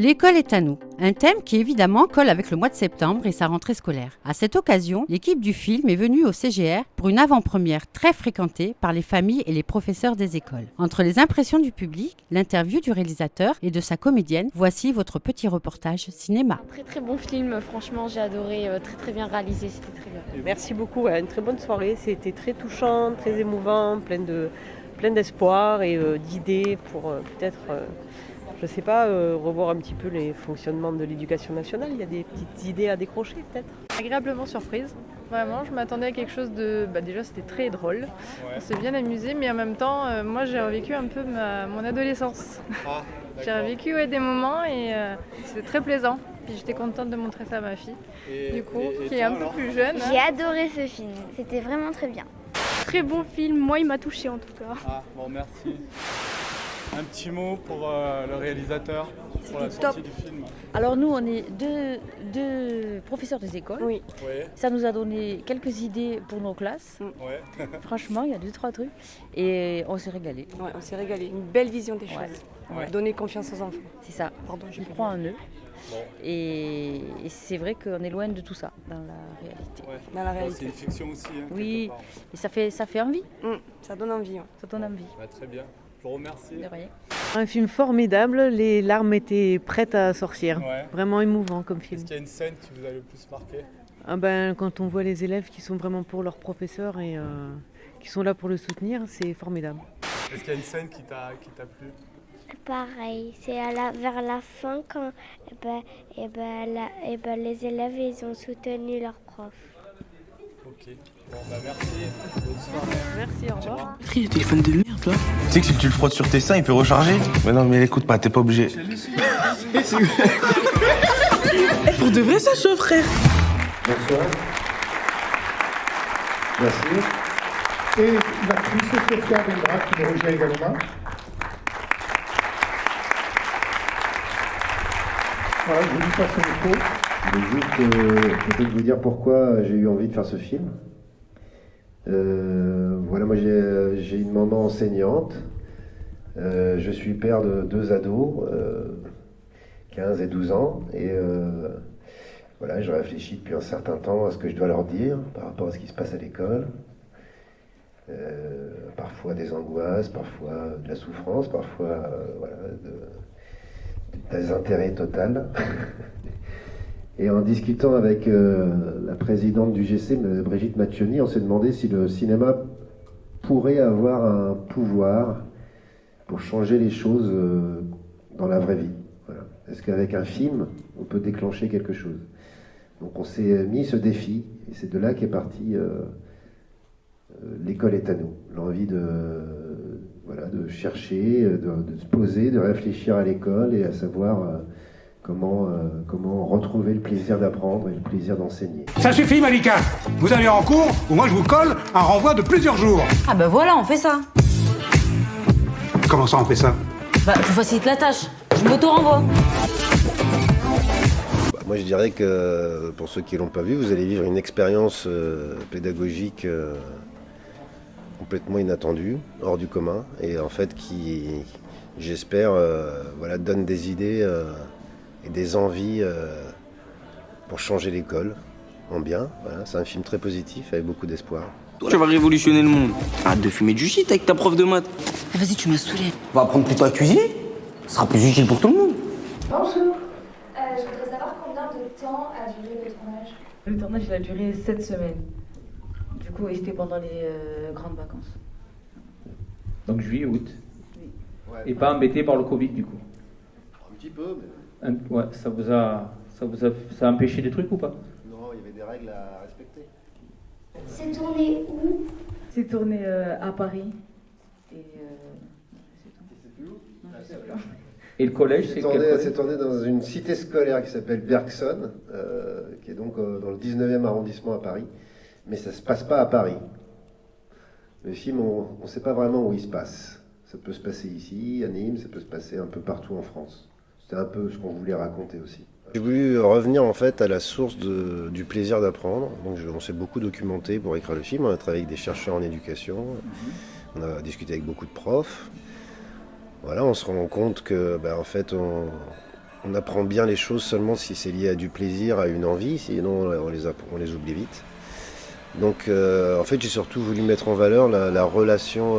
L'école est à nous, un thème qui évidemment colle avec le mois de septembre et sa rentrée scolaire. À cette occasion, l'équipe du film est venue au CGR pour une avant-première très fréquentée par les familles et les professeurs des écoles. Entre les impressions du public, l'interview du réalisateur et de sa comédienne, voici votre petit reportage cinéma. Très très bon film, franchement j'ai adoré, euh, très très bien réalisé, c'était très bien. Merci beaucoup, une très bonne soirée, c'était très touchant, très émouvant, plein de plein d'espoir et euh, d'idées pour euh, peut-être euh, je ne sais pas, euh, revoir un petit peu les fonctionnements de l'éducation nationale. Il y a des petites idées à décrocher peut-être. Agréablement surprise. Vraiment, je m'attendais à quelque chose de. Bah, déjà, c'était très drôle. On s'est bien amusé, mais en même temps, euh, moi, j'ai revécu un peu ma- mon adolescence. Ah, j'ai revécu ouais, des moments et euh, c'était très plaisant. Puis j'étais contente de montrer ça à ma fille, Et- du coup, et- et qui est un peu plus jeune. hein. J'ai adoré ce film, c'était vraiment très bien. Très bon film, moi il m'a touché en tout cas. Ah, bon, merci. Un petit mot pour euh, le réalisateur, pour la sortie top. du film. Alors nous, on est deux, deux professeurs des écoles. Oui. Ouais, Ça nous a donné quelques idées pour nos classes. ouais. Franchement, il y a deux, trois trucs. Et on s'est régalé. Ouais, on s'est régalé. Une belle vision des Ouais. choses. Ouais. Donner confiance aux enfants. C'est ça. Pardon, pris- croient en eux. Bon. Et, et c'est vrai qu'on est loin de tout ça dans la réalité. ouais. Dans la réalité. c'est une fiction aussi. hein, Oui. Et ça fait, ça fait envie. Hum, ça donne envie. ouais. Ça donne envie. Bah, très bien. Je vous remercie. De rien. Un film formidable, les larmes étaient prêtes à sortir. Ouais. Vraiment émouvant comme Est-ce film. qu'il y a une scène qui vous a le plus marqué? Ah ben, quand on voit les élèves qui sont vraiment pour leur professeur et euh, qui sont là pour le soutenir, c'est formidable. Est-ce qu'il y a une scène qui t'a qui t'a plu? Pareil, c'est à la, vers la fin quand eh ben, eh ben, la- eh ben, les élèves ils ont soutenu leur prof. Ok. Bon, bah merci. Bonne soirée. Merci, au revoir. Téléphone de merde là. Tu sais que si tu le frottes sur tes seins, il peut recharger Mais non, mais écoute pas, t'es pas obligé. Pour de vrai ça chauffe frère. Bonsoir. Merci. Et l'actrice Sophia Bendra qui nous rejoint également. Voilà, je vous passe le micro. Je vais juste euh, peut-être vous dire pourquoi j'ai eu envie de faire ce film. Euh, voilà, moi j'ai une maman enseignante. Euh, je suis père de deux ados, euh, 15 et 12 ans. Et euh, voilà, je réfléchis depuis un certain temps à ce que je dois leur dire par rapport à ce qui se passe à l'école. Euh, parfois des angoisses, parfois de la souffrance, parfois euh, des intérêts total. Et en discutant avec euh, la présidente du GC, Brigitte Macchioni, on s'est demandé si le cinéma pourrait avoir un pouvoir pour changer les choses euh, dans la vraie vie. Est-ce qu'avec un film, on peut déclencher quelque chose? Donc on s'est mis ce défi, et c'est de là qu'est parti euh, l'école est à nous. L'envie de, voilà, de chercher, de, se poser, de réfléchir à l'école et à savoir comment, euh, comment retrouver le plaisir d'apprendre et le plaisir d'enseigner. Ça suffit, Malika Vous allez en cours ou moi je vous colle un renvoi de plusieurs jours. Ah ben voilà, on fait ça. Comment ça, on fait ça? Bah, je vous facilite la tâche. Je m'auto-renvoie. Bah, moi je dirais que pour ceux qui l'ont pas vu, vous allez vivre une expérience euh, pédagogique euh, complètement inattendue, hors du commun, et en fait qui, j'espère, euh, voilà, donne des idées euh, et des envies euh, pour changer l'école en bien. Voilà, c'est un film très positif avec beaucoup d'espoir. Tu vas révolutionner le monde. Arrête de fumer du shit avec ta prof de maths. Ah, Vas-y, tu m'as saoulé. Va apprendre plutôt à cuisiner. Ce sera plus utile pour tout le monde. Bonjour, Euh, je voudrais savoir combien de temps a duré le tournage? Le tournage, il a duré 7 semaines. Du coup, et c'était pendant les euh, grandes vacances. Donc juillet, août. Et pas embêté par le Covid du coup. Un petit peu, mais Un- ouais, ça vous a, ça vous a, ça a empêché des trucs ou pas? Non, il y avait des règles à respecter. C'est tourné où? C'est tourné euh, à Paris. Et. Et le collège, C'est c'est tourné, quel collège? c'est tourné dans une cité scolaire qui s'appelle Bergson, euh, qui est donc euh, dans le 19e arrondissement à Paris. Mais ça ne se passe pas à Paris. Le film, on ne sait pas vraiment où il se passe. Ça peut se passer ici, à Nîmes, ça peut se passer un peu partout en France. C'était un peu ce qu'on voulait raconter aussi. J'ai voulu revenir en fait à la source de- du plaisir d'apprendre. Donc je- on s'est beaucoup documenté pour écrire le film. On a travaillé avec des chercheurs en éducation. On a discuté avec beaucoup de profs. Voilà, on se rend compte que, ben, en fait, on, on apprend bien les choses seulement si c'est lié à du plaisir, à une envie, sinon on les, on les oublie vite. Donc en fait j'ai surtout voulu mettre en valeur la, relation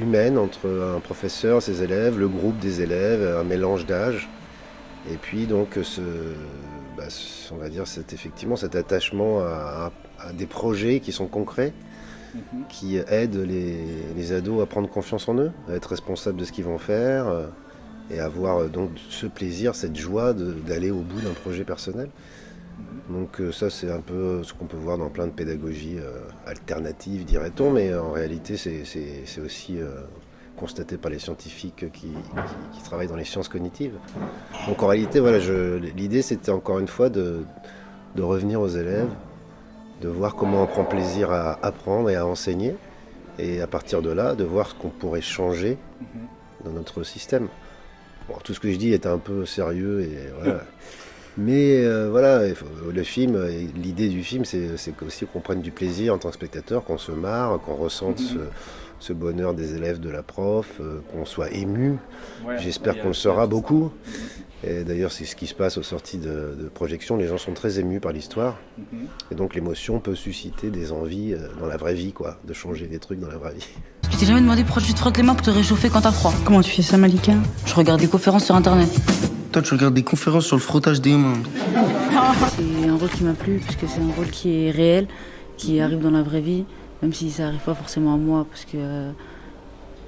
humaine entre un professeur, ses élèves, le groupe des élèves, un mélange d'âge. Et puis donc ce, bah, on va dire cet, effectivement cet attachement à, des projets qui sont concrets, mhm. qui aident les, ados à prendre confiance en eux, à être responsables de ce qu'ils vont faire euh, et avoir euh, donc ce plaisir, cette joie d'aller au bout d'un projet personnel. Mhm. Donc euh, ça c'est un peu ce qu'on peut voir dans plein de pédagogies alternatives, dirait-on, mais en réalité c'est aussi constaté par les scientifiques qui, travaillent dans les sciences cognitives. Donc en réalité, voilà, l'idée c'était encore une fois de, revenir aux élèves, de voir comment on prend plaisir à apprendre et à enseigner, et à partir de là, de voir ce qu'on pourrait changer dans notre système. tout ce que je dis est un peu sérieux et voilà. Mais euh, voilà, le film, l'idée du film, c'est aussi qu'on prenne du plaisir en tant que spectateur, qu'on se marre, qu'on ressente mhm ce bonheur des élèves, de la prof, euh, qu'on soit ému. J'espère qu'on le sera beaucoup. Et d'ailleurs, c'est ce qui se passe aux sorties de, projection. Les gens sont très émus par l'histoire. Mhm. Et donc, l'émotion peut susciter des envies euh, dans la vraie vie, quoi, de changer des trucs dans la vraie vie. Je t'ai jamais demandé pourquoi tu te frottes les mains pour te réchauffer quand t'as froid? Comment tu fais ça, Malika? Je regarde des conférences sur internet. Toi, tu regardes des conférences sur le frottage des mains. C'est un rôle qui m'a plu, puisque c'est un rôle qui est réel, qui arrive dans la vraie vie même si ça n'arrive pas forcément à moi parce que euh,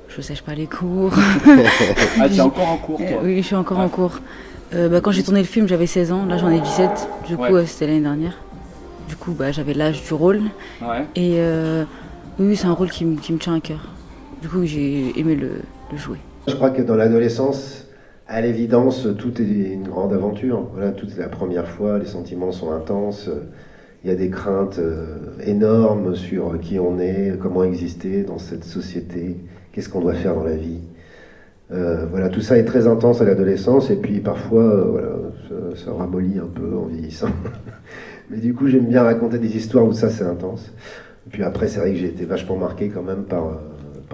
je ne sèche pas les cours. ah, tu es encore en cours toi Oui, je suis encore en cours. Euh, bah, quand j'ai tourné le film, j'avais 16 ans, là j'en ai 17, du coup c'était l'année dernière. Du coup, bah, j'avais l'âge du rôle. Et euh, oui, c'est un rôle qui, me tient à cœur. Du coup, j'ai aimé le, jouer. Je crois que dans l'adolescence, à l'évidence, tout est une grande aventure. Voilà, tout est la première fois, les sentiments sont intenses il y a des craintes euh, énormes sur qui on est, comment exister dans cette société, qu'est-ce qu'on doit faire dans la vie. Euh, voilà, tout ça est très intense à l'adolescence et puis parfois, euh, voilà, ça, ramollit un peu en vieillissant. Mais du coup, j'aime bien raconter des histoires où ça c'est intense. Et puis après, c'est vrai que j'ai été vachement marqué quand même par,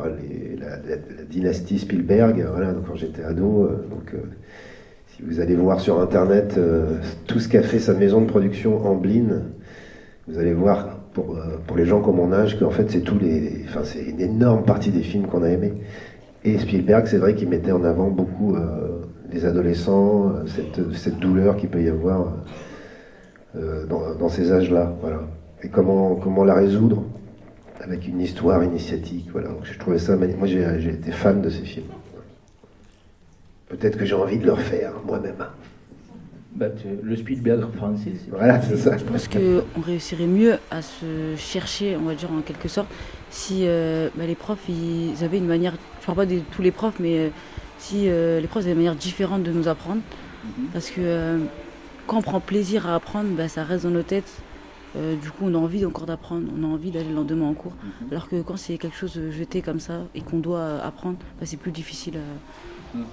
la, dynastie Spielberg. Voilà, donc quand j'étais ado, donc si vous allez voir sur internet tout ce qu'a fait sa maison de production Amblin, vous allez voir pour, euh, pour les gens comme mon âge qu'en fait c'est tous les, enfin c'est une énorme partie des films qu'on a aimés. Et Spielberg, c'est vrai qu'il mettait en avant beaucoup euh, les adolescents, euh, cette, cette, douleur qu'il peut y avoir dans, dans, ces âges-là, voilà. Et comment comment la résoudre? Avec une histoire initiatique, voilà. Donc, je trouvais ça, moi j'ai été fan de ces films. Peut-être que j'ai envie de le refaire moi-même. Bah, le Spielberg français. Voilà, c'est ça. Je pense qu'on réussirait mieux à se chercher, on va dire en quelque sorte, si euh, bah, les profs ils avaient une manière, je parle pas de tous les profs, mais euh, si euh, les profs avaient une manière différente de nous apprendre. Mhm. Parce que quand on prend plaisir à apprendre, bah, ça reste dans nos têtes. Du coup, on a envie encore d'apprendre, on a envie d'aller le lendemain en cours. Mhm. Alors que quand c'est quelque chose jeté comme ça et qu'on doit apprendre, c'est plus difficile mhm.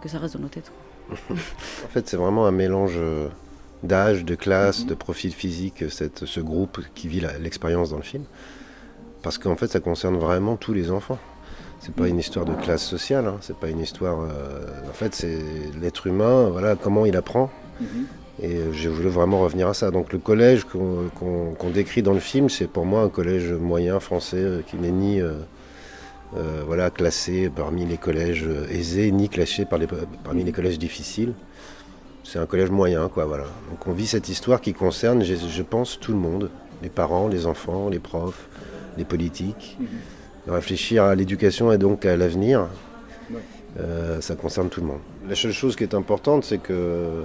que ça reste dans nos têtes en fait, c'est vraiment un mélange euh, d'âge, de classe, de profil physique, cette, ce groupe qui vit l'expérience dans le film. Parce qu'en fait, ça concerne vraiment tous les enfants. C'est pas une histoire de classe sociale, hein. c'est pas une histoire. Euh, en fait, c'est l'être humain, voilà, comment il apprend. Et euh, j'ai voulu vraiment revenir à ça. Donc, le collège qu'on décrit dans le film, c'est pour moi un collège moyen français qui n'est ni. Euh, voilà, classé parmi les collèges aisés, ni classé par les, parmi les collèges difficiles. C'est un collège moyen, quoi, voilà. Donc on vit cette histoire qui concerne, je, pense, tout le monde, les parents, les enfants, les profs, les politiques. De réfléchir à l'éducation et donc à l'avenir, euh, ça concerne tout le monde. La seule chose qui est importante, c'est que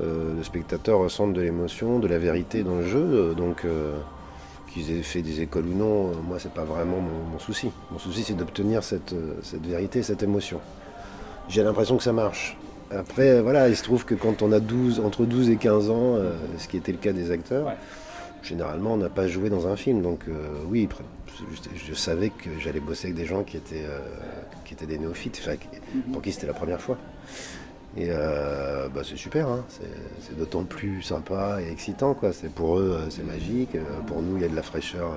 euh, le spectateur ressente de l'émotion, de la vérité dans le jeu, donc qu'ils aient fait des écoles ou non, euh, moi c'est pas vraiment mon, souci. Mon souci c'est d'obtenir cette, euh, cette, vérité, cette émotion. J'ai l'impression que ça marche. Après, voilà, il se trouve que quand on a 12, entre 12 et 15 ans, euh, ce qui était le cas des acteurs, généralement on n'a pas joué dans un film. Donc oui, je, savais que j'allais bosser avec des gens qui étaient, qui étaient des néophytes, pour qui c'était la première fois. Et euh, bah, c'est super, hein. c'est d'autant plus sympa et excitant. Quoi. Pour eux, euh, c'est magique. Euh, pour nous, il y a de la fraîcheur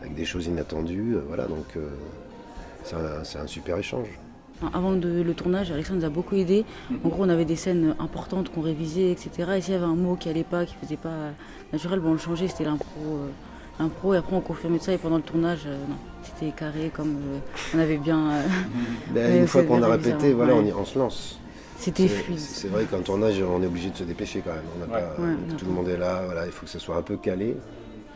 avec des choses inattendues. voilà, donc c'est un, un, super échange. Avant de- le tournage, Alexandre nous a beaucoup aidé. En gros, on avait des scènes importantes qu'on révisait, etc. Et s'il y avait un mot qui allait pas, qui faisait pas naturel, bon, on le changeait, c'était l'impro. euh, et après on confirmait ça, et pendant le tournage, euh, c'était carré comme euh, on avait bien. euh, Ben, une fois qu'on a répété, voilà, ouais. on, y- on se lance. C'était C'est- fluide. C'est vrai qu'en tournage, on est obligé de se dépêcher quand même. On n'a Ouais. pas- Ouais, on a tout le monde est là, voilà, il faut que ce soit un peu calé.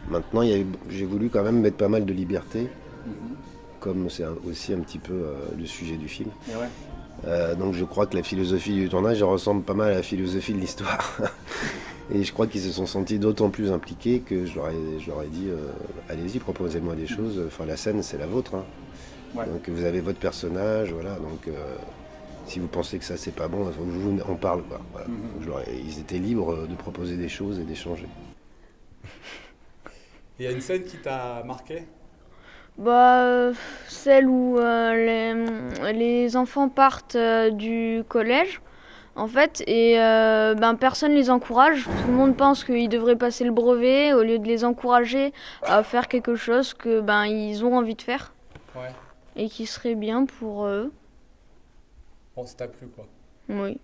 Maintenant, j'ai voulu quand même mettre pas mal de liberté, comme c'est aussi un petit peu euh, le sujet du film. Et ouais. Euh, donc je crois que la philosophie du tournage ressemble pas mal à la philosophie de l'histoire. Et je crois qu'ils se sont sentis d'autant plus impliqués que je leur ai, je leur ai dit euh, allez-y, proposez-moi des choses. Enfin, la scène, c'est la vôtre. hein. Ouais. Donc vous avez votre personnage, voilà. Donc euh, si vous pensez que ça c'est pas bon, vous, on parle. quoi. Voilà. Mhm. Ils étaient libres de proposer des choses et d'échanger. Il y a une scène qui t'a marqué? Bah, euh, celle où euh, les, les enfants partent euh, du collège, en fait, et euh, ben, personne les encourage. Tout le monde pense qu'ils devraient passer le brevet au lieu de les encourager à faire quelque chose que ben ils ont envie de faire Ouais. et qui serait bien pour eux. Bon, ça t'a plu quoi. Oui.